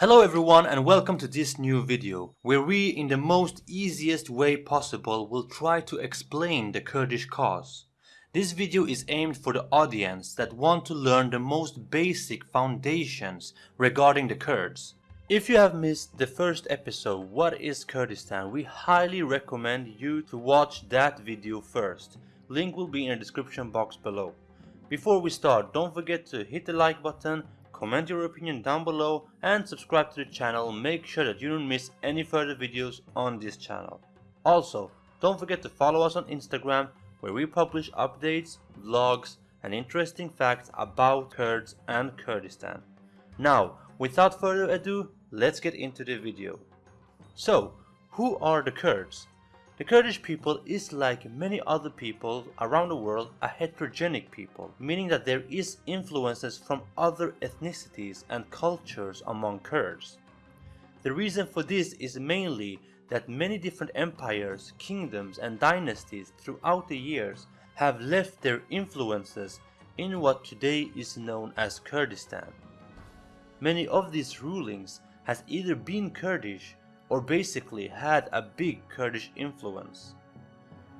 Hello everyone and welcome to this new video, where we in the most easiest way possible will try to explain the Kurdish cause. This video is aimed for the audience that want to learn the most basic foundations regarding the Kurds. If you have missed the first episode What is Kurdistan, we highly recommend you to watch that video first. Link will be in the description box below. Before we start, don't forget to hit the like button, comment your opinion down below and subscribe to the channel make sure that you don't miss any further videos on this channel. Also, don't forget to follow us on Instagram where we publish updates, vlogs and interesting facts about Kurds and Kurdistan. Now, without further ado, let's get into the video. So, who are the Kurds? The Kurdish people is like many other people around the world a heterogenic people, meaning that there is influences from other ethnicities and cultures among Kurds. The reason for this is mainly that many different empires, kingdoms and dynasties throughout the years have left their influences in what today is known as Kurdistan. Many of these rulings has either been Kurdish or basically had a big Kurdish influence.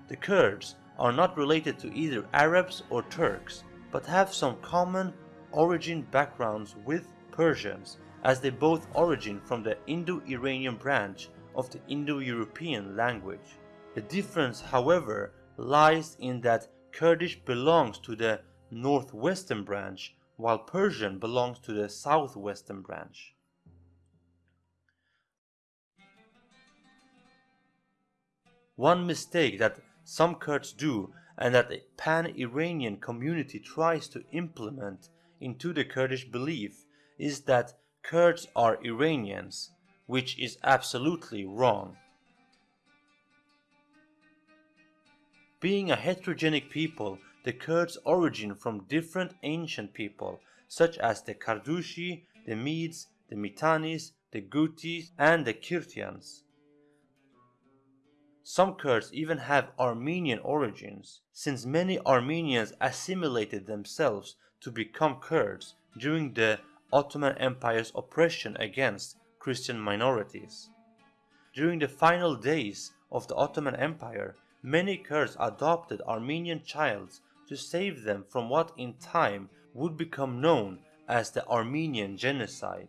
The Kurds are not related to either Arabs or Turks, but have some common origin backgrounds with Persians as they both origin from the Indo-Iranian branch of the Indo-European language. The difference, however, lies in that Kurdish belongs to the northwestern branch while Persian belongs to the southwestern branch. One mistake that some Kurds do and that the pan-Iranian community tries to implement into the Kurdish belief is that Kurds are Iranians, which is absolutely wrong. Being a heterogenic people, the Kurds origin from different ancient people such as the Kardushi, the Medes, the Mitannis, the Gutis and the Kirtians. Some Kurds even have Armenian origins, since many Armenians assimilated themselves to become Kurds during the Ottoman Empire's oppression against Christian minorities. During the final days of the Ottoman Empire, many Kurds adopted Armenian childs to save them from what in time would become known as the Armenian Genocide.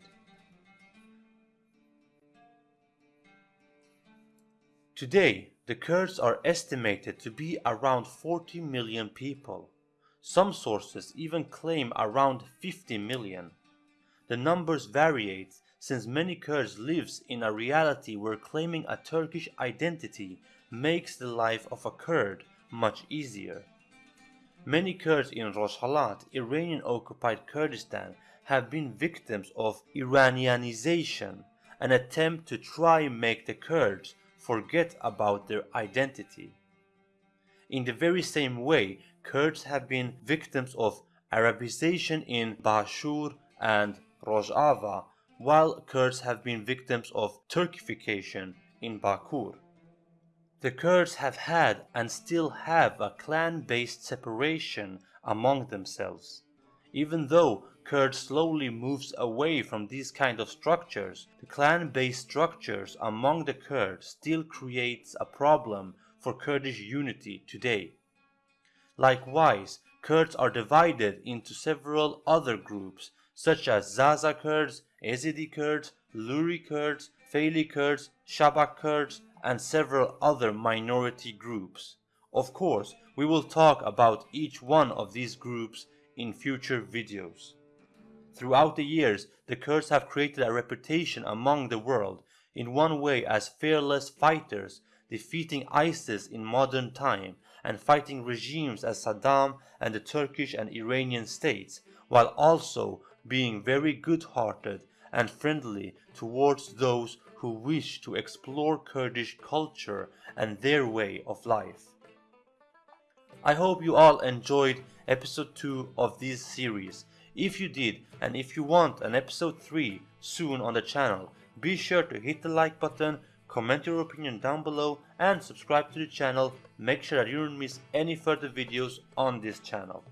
Today, the Kurds are estimated to be around 40 million people. Some sources even claim around 50 million. The numbers variate since many Kurds lives in a reality where claiming a Turkish identity makes the life of a Kurd much easier. Many Kurds in Rojhelat, Iranian-occupied Kurdistan, have been victims of Iranianization, an attempt to try make the Kurds forget about their identity. In the very same way, Kurds have been victims of Arabization in Bashur and Rojava, while Kurds have been victims of Turkification in Bakur. The Kurds have had and still have a clan-based separation among themselves. Even though Kurd slowly moves away from these kind of structures, the clan-based structures among the Kurds still creates a problem for Kurdish unity today. Likewise, Kurds are divided into several other groups such as Zaza Kurds, Ezidi Kurds, Luri Kurds, Feili Kurds, Shabak Kurds, and several other minority groups. Of course, we will talk about each one of these groups in future videos. Throughout the years, the Kurds have created a reputation among the world, in one way as fearless fighters, defeating ISIS in modern time, and fighting regimes as Saddam and the Turkish and Iranian states, while also being very good-hearted and friendly towards those who wish to explore Kurdish culture and their way of life. I hope you all enjoyed episode 2 of this series if you did and if you want an episode 3 soon on the channel, be sure to hit the like button, comment your opinion down below and subscribe to the channel, make sure that you don't miss any further videos on this channel.